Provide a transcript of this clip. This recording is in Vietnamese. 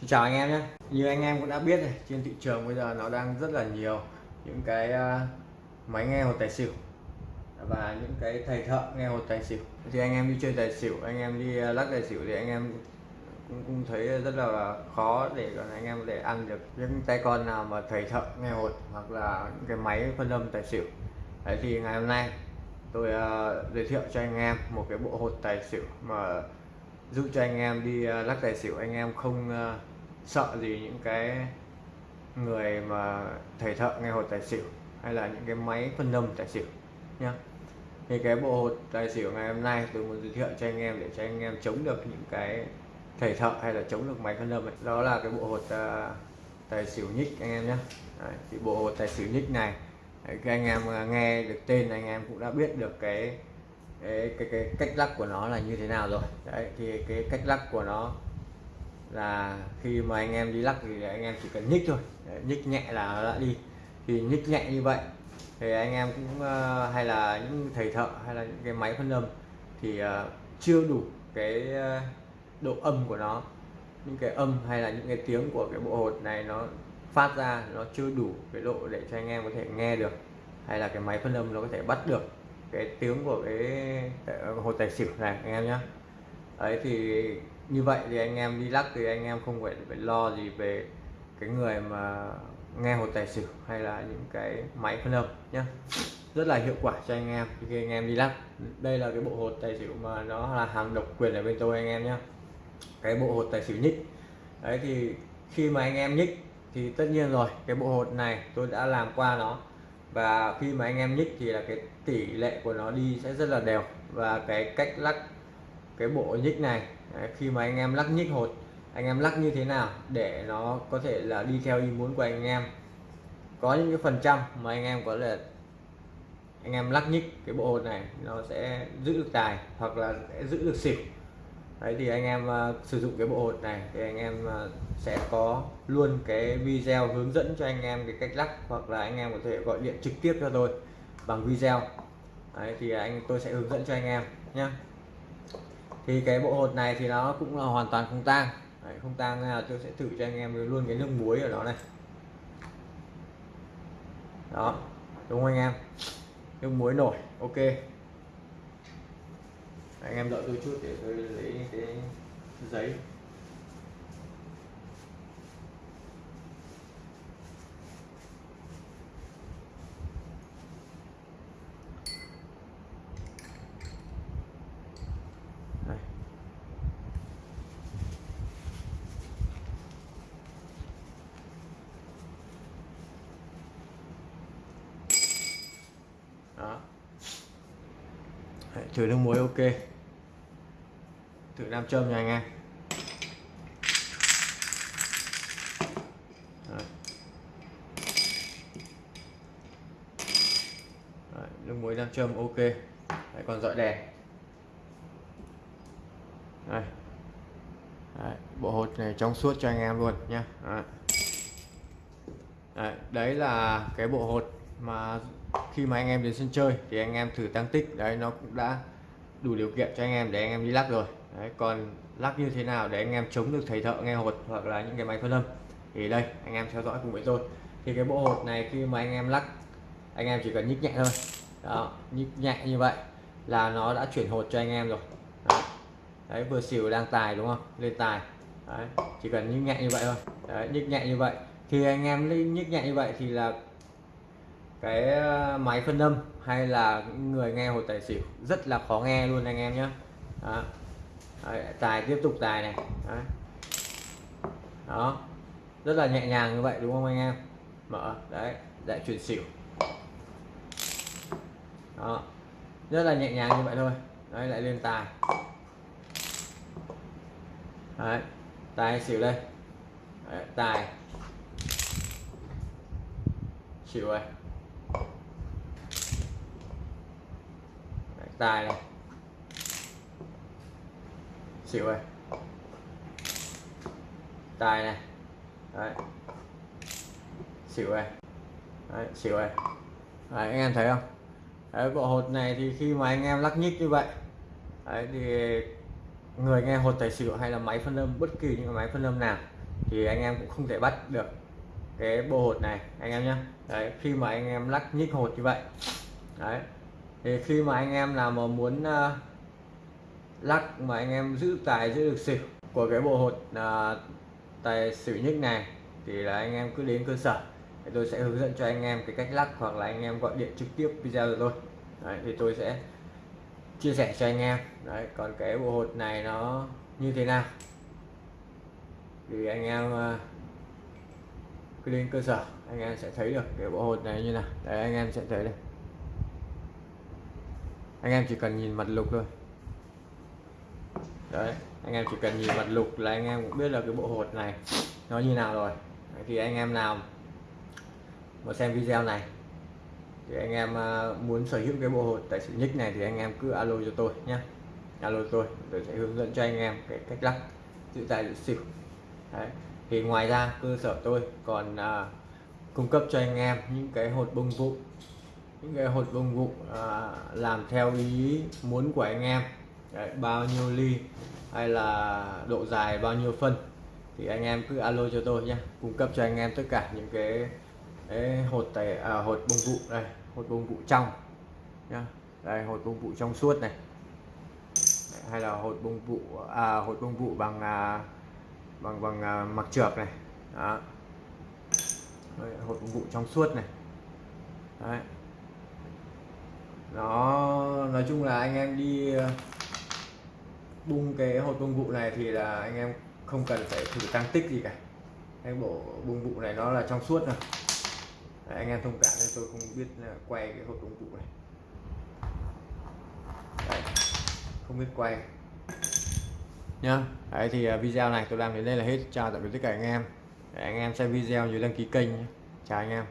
Xin chào anh em nhé. Như anh em cũng đã biết này trên thị trường bây giờ nó đang rất là nhiều những cái à, máy nghe hột tài xỉu và những cái thầy thợ nghe hột tài xỉu. Thì anh em đi chơi tài xỉu anh em đi à, lắc tài xỉu thì anh em cũng, cũng thấy rất là khó để còn anh em để ăn được những tay con nào mà thầy thợ nghe hột hoặc là những cái máy phân âm tài xỉu. Đấy thì ngày hôm nay tôi uh, giới thiệu cho anh em một cái bộ hột tài xỉu mà giúp cho anh em đi ờ, lắc tài xỉu anh em không ờ, sợ gì những cái người mà thầy thợ nghe hột tài xỉu hay là những cái máy phân âm tài xỉu nhá thì cái bộ hột tài xỉu ngày hôm nay tôi muốn giới thiệu cho anh em để cho anh em chống được những cái thầy thợ hay là chống được máy phân âm ấy. đó là cái bộ hột uh, tài xỉu nhích anh em nhé Đấy, thì bộ hột tài xỉu nhích này Đấy, các anh em nghe được tên anh em cũng đã biết được cái cái, cái cái cách lắc của nó là như thế nào rồi? Đấy thì cái cách lắc của nó là khi mà anh em đi lắc thì anh em chỉ cần nhích thôi. Đấy, nhích nhẹ là nó đã đi. Thì nhích nhẹ như vậy thì anh em cũng uh, hay là những thầy thợ hay là những cái máy phân âm thì uh, chưa đủ cái uh, độ âm của nó. Những cái âm hay là những cái tiếng của cái bộ hột này nó phát ra nó chưa đủ cái độ để cho anh em có thể nghe được hay là cái máy phân âm nó có thể bắt được cái tiếng của cái hồ tài xỉu này anh em nhé ấy thì như vậy thì anh em đi lắc thì anh em không phải phải lo gì về cái người mà nghe hồ tài xỉu hay là những cái máy phân âm nhé rất là hiệu quả cho anh em khi anh em đi lắc đây là cái bộ hột tài xỉu mà nó là hàng độc quyền ở bên tôi anh em nhé cái bộ hột tài xỉu nhích. Đấy thì khi mà anh em nhích thì tất nhiên rồi, cái bộ hột này tôi đã làm qua nó và khi mà anh em nhích thì là cái tỷ lệ của nó đi sẽ rất là đều. Và cái cách lắc cái bộ nhích này đấy, khi mà anh em lắc nhích hột anh em lắc như thế nào để nó có thể là đi theo ý muốn của anh em. Có những cái phần trăm mà anh em có thể anh em lắc nhích cái bộ hột này nó sẽ giữ được tài hoặc là sẽ giữ được xỉu đấy thì anh em uh, sử dụng cái bộ hột này thì anh em uh, sẽ có luôn cái video hướng dẫn cho anh em cái cách lắc hoặc là anh em có thể gọi điện trực tiếp cho tôi bằng video. Đấy thì anh tôi sẽ hướng dẫn cho anh em nhé thì cái bộ hột này thì nó cũng là hoàn toàn không tang. Đấy, không tang là tôi sẽ thử cho anh em luôn cái nước muối ở đó này. Đó đúng không anh em? Nước muối nổi ok anh em đợi tôi chút để tôi lấy cái giấy. Đó. Đấy, thử nước muối ok thử nam châm nha anh em Đấy. Nước muối nam châm ok Đấy, còn dọi đèn Đây. Đấy, bộ hột này trong suốt cho anh em luôn nhé đấy. đấy, đấy là cái bộ hột mà khi mà anh em đến sân chơi thì anh em thử tăng tích đấy nó cũng đã đủ điều kiện cho anh em để anh em đi lắc rồi đấy, còn lắc như thế nào để anh em chống được thầy thợ nghe hột hoặc là những cái máy phân âm thì đây anh em theo dõi cùng với tôi thì cái bộ hột này khi mà anh em lắc anh em chỉ cần nhích nhẹ thôi đó nhích nhẹ như vậy là nó đã chuyển hột cho anh em rồi đấy, đấy vừa xỉu đang tài đúng không lên tài đấy, chỉ cần nhích nhẹ như vậy thôi đấy, nhích nhẹ như vậy thì anh em nhích nhẹ như vậy thì là cái ờ, máy phân âm hay là người nghe hồi tài xỉu rất là khó nghe luôn anh em nhé đó. Đấy, tài tiếp tục tài này. Đấy. đó. Rất là nhẹ nhàng như vậy đúng không anh em? Mở đấy lại chuyển xỉu. Đó. Rất là nhẹ nhàng như vậy thôi. Đấy lại lên tài. Đấy tài xỉu đây. Đấy, tài. Xỉu này tài này. Xỉu này. Tài này. Đấy. Xỉu này. Đấy, xỉu này. Đấy, anh em thấy không? Đấy, bộ hột này thì khi mà anh em lắc nhích như vậy đấy, thì người nghe hột tài xỉu hay là máy phân âm bất kỳ những máy phân âm nào thì anh em cũng không thể bắt được cái bộ hột này anh em nhé đấy khi mà anh em lắc nhích hột như vậy đấy thì khi mà anh em nào mà muốn uh, lắc mà anh em giữ tài giữ được xỉu của cái bộ hột uh, tài xỉu nhất này thì là anh em cứ đến cơ sở. Thì tôi sẽ hướng dẫn cho anh em cái cách lắc hoặc là anh em gọi điện trực tiếp video rồi tôi. Đấy, thì tôi sẽ chia sẻ cho anh em. Đấy còn cái bộ hột này nó như thế nào? Thì anh em uh, cứ đến cơ sở anh em sẽ thấy được cái bộ hột này như nào. Đấy anh em sẽ thấy đây anh em chỉ cần nhìn mặt lục thôi. Đấy anh em chỉ cần nhìn mặt lục là anh em cũng biết là cái bộ hột này nó như nào rồi. Đấy, thì anh em nào mà xem video này thì anh em à, muốn sở hữu cái bộ hột tại sự nick này thì anh em cứ alo cho tôi nhé alo tôi tôi sẽ hướng dẫn cho anh em cái cách lắp giữ tài giữ xỉu. Đấy thì ngoài ra cơ sở tôi còn uh, cung cấp cho anh em những cái hột bông vụ những cái hột bông vụ à, làm theo ý muốn của anh em. Đấy, bao nhiêu ly hay là độ dài bao nhiêu phân thì anh em cứ alo cho tôi nhé cung cấp cho anh em tất cả những cái, cái hột tài à, hột bông vụ đây hột bông vụ trong nhá. Đây hột bông vụ trong suốt này. Hay là hột bông vụ à, hột bông vụ bằng à, bằng bằng à, mặc trượt này. Đó. Đấy, hột bông vụ trong suốt này. Đấy nó nói chung là anh em đi ờ, bung cái hột bông vụ này thì là anh em không cần phải thử tăng tích gì cả. Cái bộ bung vụ này nó là trong suốt rồi. Đấy, anh em thông cảm nên tôi không biết quay cái hột bông vụ này. Đấy, không biết quay. Nhá Đấy thì ờ, video này tôi làm đến đây là hết. Chào tạm biệt tất cả anh em. Đấy, anh em xem video nhớ đăng ký kênh nhé. chào anh em.